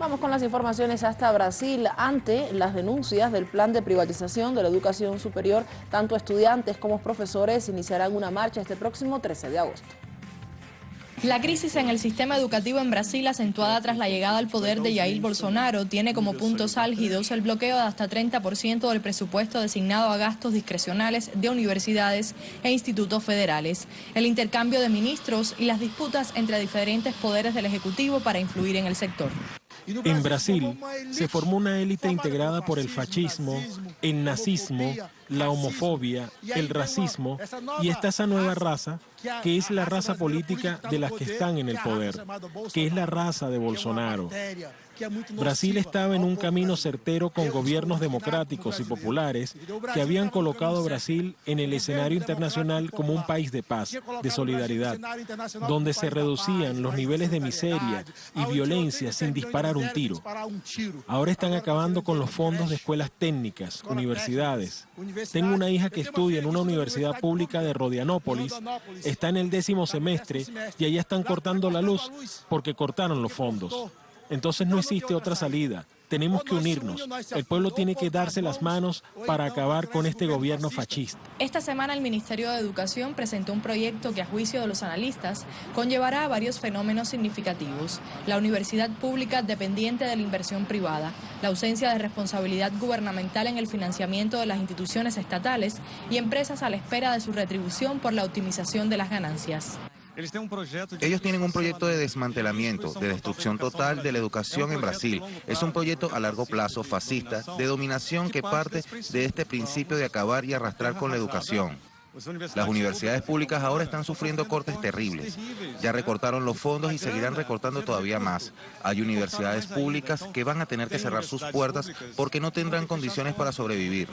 Vamos con las informaciones hasta Brasil. Ante las denuncias del plan de privatización de la educación superior, tanto estudiantes como profesores iniciarán una marcha este próximo 13 de agosto. La crisis en el sistema educativo en Brasil, acentuada tras la llegada al poder de Jair Bolsonaro, tiene como puntos álgidos el bloqueo de hasta 30% del presupuesto designado a gastos discrecionales de universidades e institutos federales, el intercambio de ministros y las disputas entre diferentes poderes del Ejecutivo para influir en el sector. En Brasil se formó una élite integrada por el fascismo, el nazismo, la homofobia, el racismo y está esa nueva raza que es la raza política de las que están en el poder, que es la raza de Bolsonaro. Brasil estaba en un camino certero con gobiernos democráticos y populares que habían colocado a Brasil en el escenario internacional como un país de paz, de solidaridad, donde se reducían los niveles de miseria y violencia sin disparar un tiro. Ahora están acabando con los fondos de escuelas técnicas, universidades. Tengo una hija que estudia en una universidad pública de Rodianópolis, está en el décimo semestre y allá están cortando la luz porque cortaron los fondos. Entonces no existe otra salida. Tenemos que unirnos. El pueblo tiene que darse las manos para acabar con este gobierno fascista. Esta semana el Ministerio de Educación presentó un proyecto que a juicio de los analistas conllevará a varios fenómenos significativos. La universidad pública dependiente de la inversión privada, la ausencia de responsabilidad gubernamental en el financiamiento de las instituciones estatales y empresas a la espera de su retribución por la optimización de las ganancias. Ellos tienen un proyecto de desmantelamiento, de destrucción total de la educación en Brasil. Es un proyecto a largo plazo fascista, de dominación que parte de este principio de acabar y arrastrar con la educación. Las universidades públicas ahora están sufriendo cortes terribles. Ya recortaron los fondos y seguirán recortando todavía más. Hay universidades públicas que van a tener que cerrar sus puertas porque no tendrán condiciones para sobrevivir.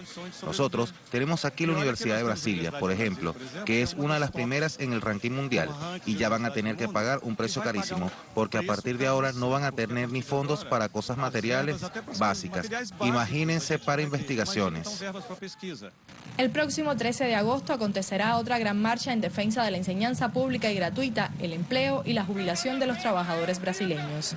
Nosotros tenemos aquí la Universidad de Brasilia, por ejemplo, que es una de las primeras en el ranking mundial y ya van a tener que pagar un precio carísimo porque a partir de ahora no van a tener ni fondos para cosas materiales básicas. Imagínense para investigaciones. El próximo 13 de agosto acontecerá otra gran marcha en defensa de la enseñanza pública y gratuita, el empleo y la jubilación de los trabajadores brasileños.